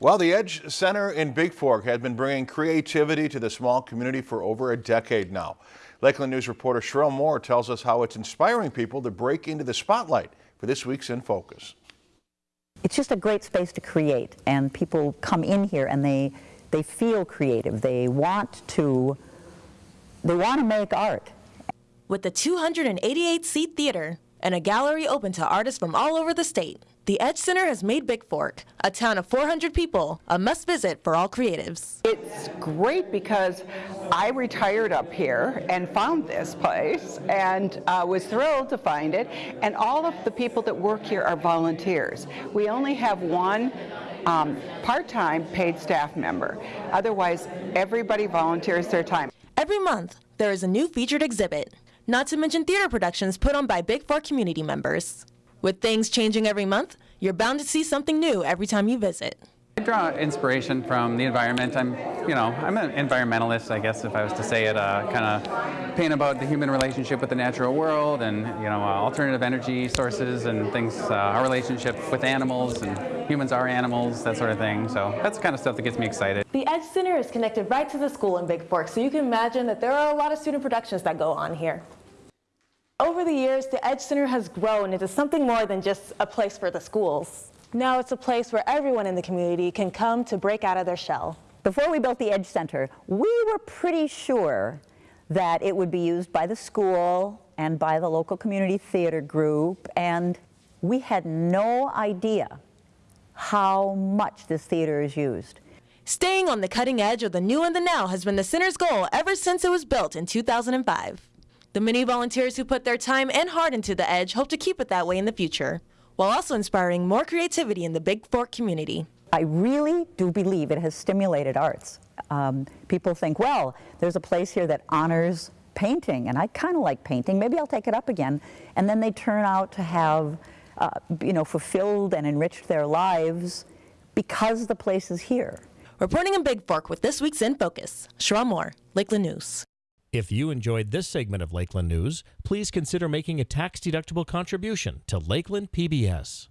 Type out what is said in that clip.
Well, the Edge Center in Big Fork has been bringing creativity to the small community for over a decade now. Lakeland News reporter Sherelle Moore tells us how it's inspiring people to break into the spotlight for this week's In Focus. It's just a great space to create and people come in here and they they feel creative. They want to they want to make art. With the 288 seat theater and a gallery open to artists from all over the state, the Edge Center has made Big Fork, a town of 400 people, a must visit for all creatives. It's great because I retired up here and found this place and uh, was thrilled to find it. And all of the people that work here are volunteers. We only have one um, part-time paid staff member. Otherwise, everybody volunteers their time. Every month, there is a new featured exhibit, not to mention theater productions put on by Big Fork community members. With things changing every month, you're bound to see something new every time you visit. I draw inspiration from the environment. I'm, you know, I'm an environmentalist, I guess, if I was to say it. Uh, kind of paint about the human relationship with the natural world, and you know, uh, alternative energy sources and things. Uh, our relationship with animals and humans are animals, that sort of thing. So that's the kind of stuff that gets me excited. The Edge Center is connected right to the school in Big Fork, so you can imagine that there are a lot of student productions that go on here. Over the years, the Edge Center has grown into something more than just a place for the schools. Now it's a place where everyone in the community can come to break out of their shell. Before we built the Edge Center, we were pretty sure that it would be used by the school and by the local community theater group, and we had no idea how much this theater is used. Staying on the cutting edge of the new and the now has been the center's goal ever since it was built in 2005. The many volunteers who put their time and heart into the Edge hope to keep it that way in the future, while also inspiring more creativity in the Big Fork community. I really do believe it has stimulated arts. Um, people think, well, there's a place here that honors painting, and I kind of like painting. Maybe I'll take it up again. And then they turn out to have, uh, you know, fulfilled and enriched their lives because the place is here. Reporting in Big Fork with this week's In Focus, Sherelle Moore, Lakeland News. If you enjoyed this segment of Lakeland News, please consider making a tax-deductible contribution to Lakeland PBS.